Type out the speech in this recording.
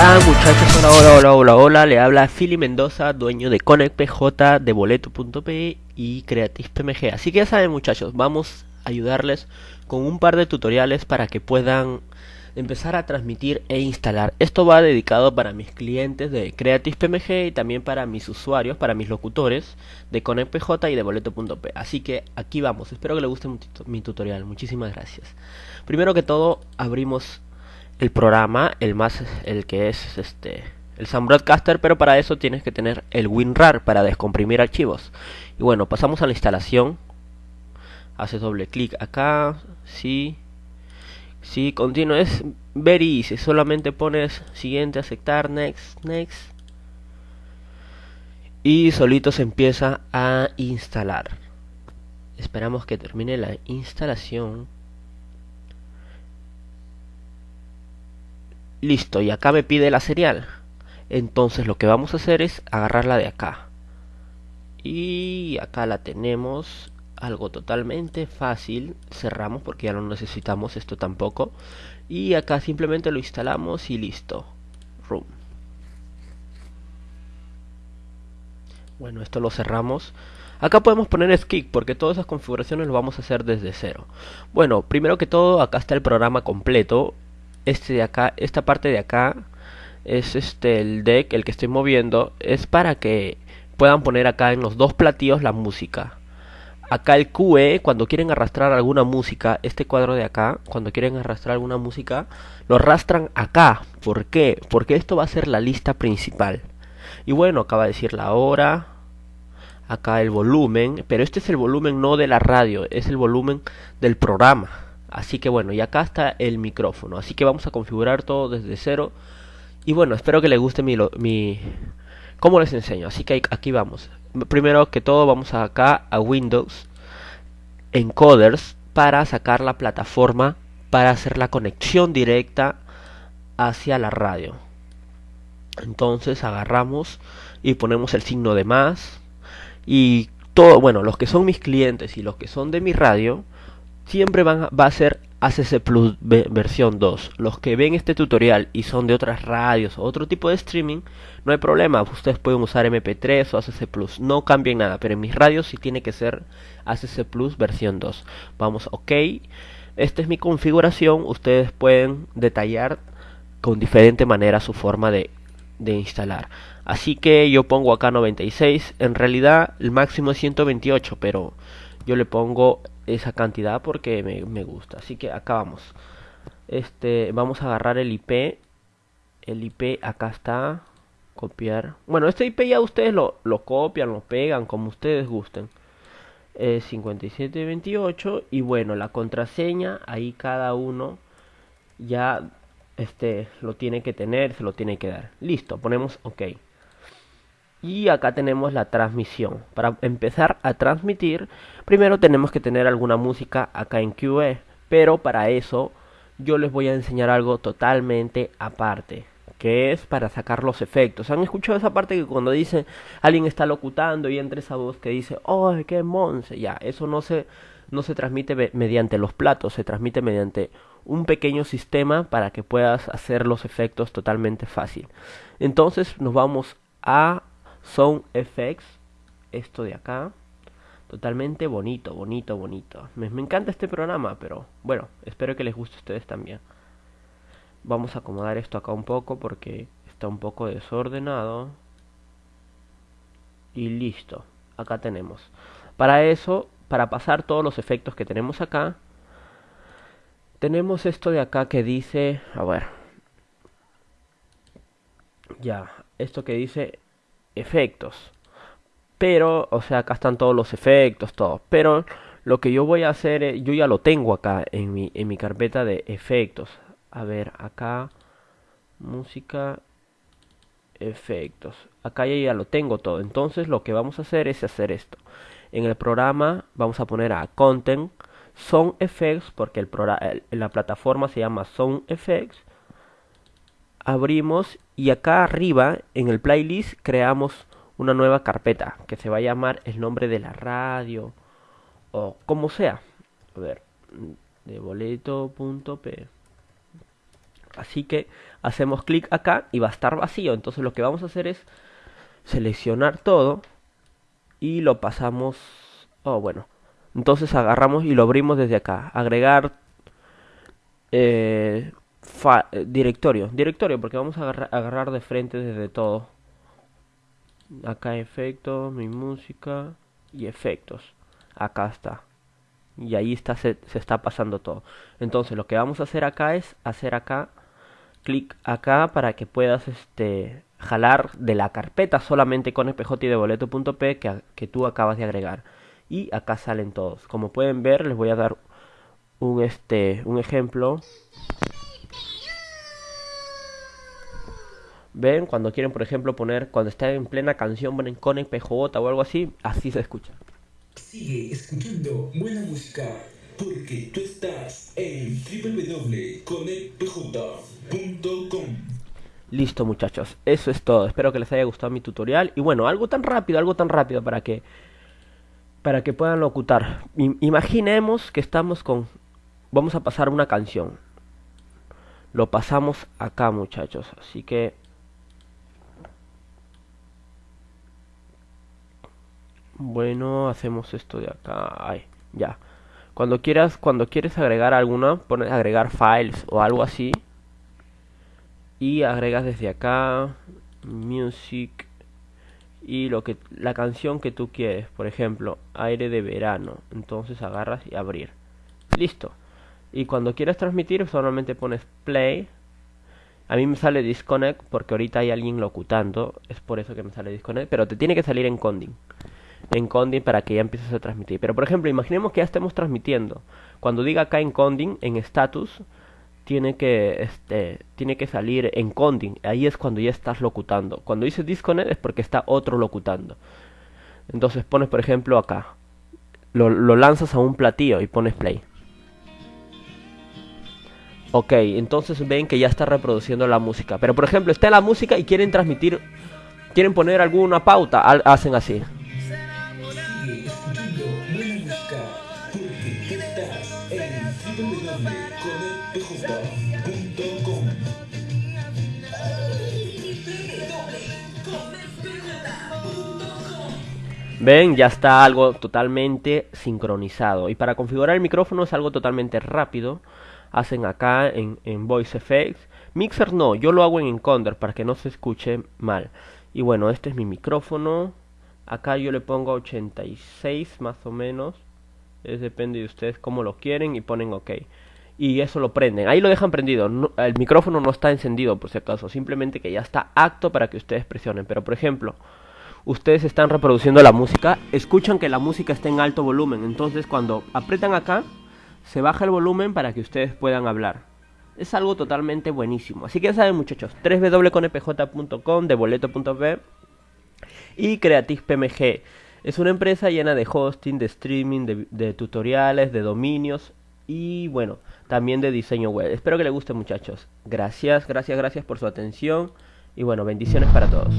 Hola muchachos, hola, hola, hola, hola, hola, le habla Philly Mendoza, dueño de Connect PJ, de Boleto.p y Creative PMG. Así que ya saben muchachos, vamos a ayudarles con un par de tutoriales para que puedan empezar a transmitir e instalar. Esto va dedicado para mis clientes de Creative PMG y también para mis usuarios, para mis locutores de Connect PJ y de Boleto.p. Así que aquí vamos, espero que les guste mi tutorial, muchísimas gracias. Primero que todo, abrimos el programa, el más, el que es este, el Sun Broadcaster, pero para eso tienes que tener el WinRAR para descomprimir archivos. Y bueno, pasamos a la instalación. Haces doble clic acá, sí, sí, continuo, es very easy, solamente pones siguiente, aceptar, next, next. Y solito se empieza a instalar. Esperamos que termine la instalación. Listo, y acá me pide la serial. Entonces lo que vamos a hacer es agarrarla de acá. Y acá la tenemos. Algo totalmente fácil. Cerramos porque ya no necesitamos esto tampoco. Y acá simplemente lo instalamos y listo. Room. Bueno, esto lo cerramos. Acá podemos poner skip porque todas esas configuraciones lo vamos a hacer desde cero. Bueno, primero que todo acá está el programa completo este de acá, esta parte de acá es este el deck, el que estoy moviendo, es para que puedan poner acá en los dos platillos la música. Acá el QE, cuando quieren arrastrar alguna música, este cuadro de acá, cuando quieren arrastrar alguna música, lo arrastran acá. ¿Por qué? Porque esto va a ser la lista principal. Y bueno, acaba de decir la hora, acá el volumen, pero este es el volumen no de la radio, es el volumen del programa. Así que bueno, y acá está el micrófono. Así que vamos a configurar todo desde cero. Y bueno, espero que les guste mi, mi... ¿Cómo les enseño? Así que aquí vamos. Primero que todo vamos acá a Windows, Encoders, para sacar la plataforma para hacer la conexión directa hacia la radio. Entonces agarramos y ponemos el signo de más. Y todo, bueno, los que son mis clientes y los que son de mi radio, siempre va a ser ACC Plus versión 2. Los que ven este tutorial y son de otras radios o otro tipo de streaming, no hay problema. Ustedes pueden usar MP3 o ACC Plus. No cambien nada, pero en mis radios sí tiene que ser ACC Plus versión 2. Vamos, ok. Esta es mi configuración. Ustedes pueden detallar con diferente manera su forma de, de instalar. Así que yo pongo acá 96. En realidad el máximo es 128, pero yo le pongo esa cantidad porque me, gusta. Así que acá vamos. Este, vamos a agarrar el IP. El IP acá está. Copiar. Bueno, este IP ya ustedes lo, lo copian, lo pegan, como ustedes gusten. Es 5728 y bueno, la contraseña ahí cada uno ya este lo tiene que tener, se lo tiene que dar. Listo, ponemos OK. Y acá tenemos la transmisión. Para empezar a transmitir, primero tenemos que tener alguna música acá en QE. Pero para eso yo les voy a enseñar algo totalmente aparte. Que es para sacar los efectos. ¿Han escuchado esa parte que cuando dice alguien está locutando y entra esa voz que dice, oh, qué monse? Ya, eso no se, no se transmite mediante los platos, se transmite mediante un pequeño sistema para que puedas hacer los efectos totalmente fácil. Entonces nos vamos a Sound Effects, esto de acá. Totalmente bonito, bonito, bonito. Me, encanta este programa, pero bueno, espero que les guste a ustedes también. Vamos a acomodar esto acá un poco porque está un poco desordenado. Y listo, acá tenemos. Para eso, para pasar todos los efectos que tenemos acá, tenemos esto de acá que dice, a ver, ya, esto que dice efectos. Pero, o sea, acá están todos los efectos, todo. Pero lo que yo voy a hacer, yo ya lo tengo acá en mi, en mi carpeta de efectos. A ver, acá, música, efectos. Acá ya, ya lo tengo todo. Entonces lo que vamos a hacer es hacer esto. En el programa vamos a poner a Content, Sound Effects, porque el, la plataforma se llama Sound Effects abrimos y acá arriba en el playlist creamos una nueva carpeta que se va a llamar el nombre de la radio o como sea. A ver, de boleto.p. Así que hacemos clic acá y va a estar vacío. Entonces lo que vamos a hacer es seleccionar todo y lo pasamos... Oh, bueno. Entonces agarramos y lo abrimos desde acá. Agregar eh, eh, directorio. Directorio, porque vamos a agarrar, agarrar de frente desde todo. Acá efectos, mi música y efectos. Acá está. Y ahí está, se, está pasando todo. Entonces lo que vamos a hacer acá es hacer acá, clic acá para que puedas este, jalar de la carpeta solamente con y de boleto.p que, que tú acabas de agregar. Y acá salen todos. Como pueden ver, les voy a dar un, este, un ejemplo. Ven, cuando quieren, por ejemplo, poner, cuando está en plena canción, ponen con PJ o algo así, así se escucha. Sigue escuchando buena música, porque tú estás en www.conectpj.com. Listo muchachos, eso es todo. Espero que les haya gustado mi tutorial. Y bueno, algo tan rápido, algo tan rápido para que para que puedan locutar. imaginemos que estamos con vamos a pasar una canción. Lo pasamos acá, muchachos. Así que Bueno, hacemos esto de acá. Ay, ya. Cuando quieras, cuando quieres agregar alguna, pones agregar files o algo así y agregas desde acá music y lo que la canción que tú quieres por ejemplo aire de verano entonces agarras y abrir. Listo. Y cuando quieres transmitir solamente pones play. A mí me sale disconnect porque ahorita hay alguien locutando es por eso que me sale disconnect pero te tiene que salir en conding en conding para que ya empieces a transmitir. Pero por ejemplo imaginemos que ya estemos transmitiendo. Cuando diga acá en conding en status tiene que, este, tiene que salir en conding. Ahí es cuando ya estás locutando. Cuando dice disconnect es porque está otro locutando. Entonces pones, por ejemplo, acá. Lo, lo lanzas a un platillo y pones play. Ok, entonces ven que ya está reproduciendo la música. Pero por ejemplo, está la música y quieren transmitir, quieren poner alguna pauta, hacen así. Ven, ya está algo totalmente sincronizado. Y para configurar el micrófono es algo totalmente rápido. Hacen acá en, en Voice Effects. Mixer no, yo lo hago en Encoder para que no se escuche mal. Y bueno, este es mi micrófono. Acá yo le pongo 86 más o menos. Es depende de ustedes cómo lo quieren y ponen OK. Y eso lo prenden. Ahí lo dejan prendido. el micrófono no está encendido por si acaso. Simplemente que ya está apto para que ustedes presionen. Pero por ejemplo, ustedes están reproduciendo la música, escuchan que la música está en alto volumen. Entonces cuando apretan acá, se baja el volumen para que ustedes puedan hablar. Es algo totalmente buenísimo. Así que ya saben muchachos, www.conepj.com, de boleto.b y Creative PMG. Es una empresa llena de hosting, de streaming, de, de tutoriales, de dominios y bueno, también de diseño web. Espero que les guste muchachos. Gracias, gracias, gracias por su atención y bueno, bendiciones para todos.